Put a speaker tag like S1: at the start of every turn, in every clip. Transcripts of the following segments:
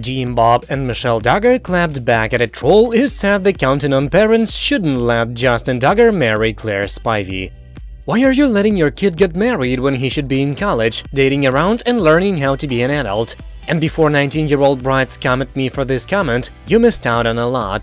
S1: Jim Bob and Michelle Duggar clapped back at a troll who said the counting on parents shouldn't let Justin Duggar marry Claire Spivey. Why are you letting your kid get married when he should be in college, dating around and learning how to be an adult? And before 19-year-old brides come at me for this comment, you missed out on a lot.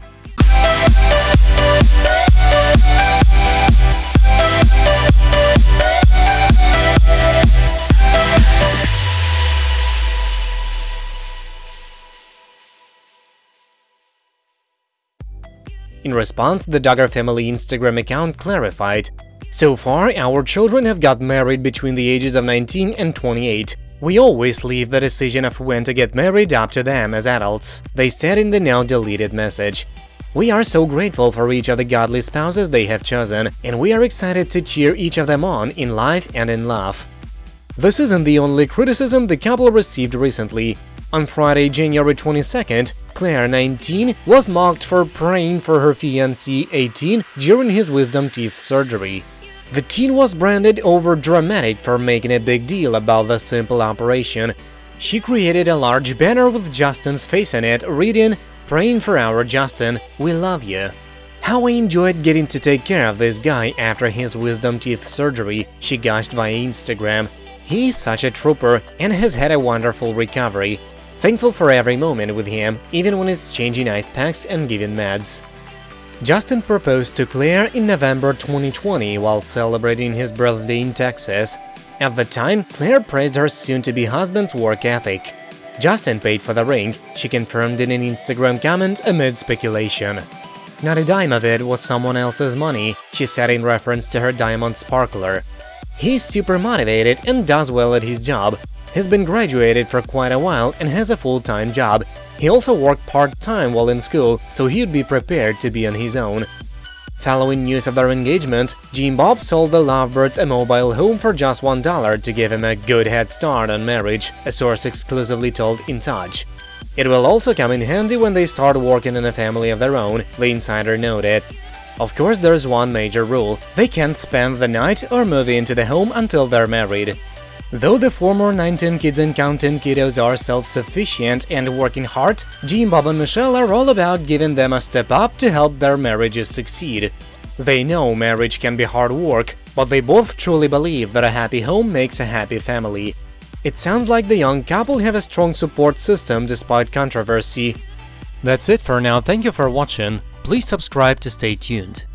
S1: In response, the Duggar family Instagram account clarified, So far, our children have got married between the ages of 19 and 28. We always leave the decision of when to get married up to them as adults, they said in the now deleted message. We are so grateful for each of the godly spouses they have chosen, and we are excited to cheer each of them on in life and in love. This isn't the only criticism the couple received recently. On Friday, January 22nd, Claire, 19, was mocked for praying for her fiancé, 18, during his wisdom teeth surgery. The teen was branded over-dramatic for making a big deal about the simple operation. She created a large banner with Justin's face on it, reading, Praying for our Justin, we love you. How I enjoyed getting to take care of this guy after his wisdom teeth surgery, she gushed via Instagram. He's such a trooper and has had a wonderful recovery. Thankful for every moment with him, even when it's changing ice packs and giving meds. Justin proposed to Claire in November 2020 while celebrating his birthday in Texas. At the time, Claire praised her soon-to-be husband's work ethic. Justin paid for the ring, she confirmed in an Instagram comment amid speculation. Not a dime of it was someone else's money, she said in reference to her diamond sparkler. He's super motivated and does well at his job, He's been graduated for quite a while and has a full-time job. He also worked part-time while in school, so he'd be prepared to be on his own. Following news of their engagement, Jim Bob sold the Lovebirds a mobile home for just $1 to give him a good head start on marriage, a source exclusively told In Touch. It will also come in handy when they start working in a family of their own, the insider noted. Of course, there's one major rule – they can't spend the night or move into the home until they're married. Though the former 19 kids and counting kiddos are self-sufficient and working hard, Jim, Bob and Michelle are all about giving them a step up to help their marriages succeed. They know marriage can be hard work, but they both truly believe that a happy home makes a happy family. It sounds like the young couple have a strong support system despite controversy. That's it for now, thank you for watching, please subscribe to stay tuned.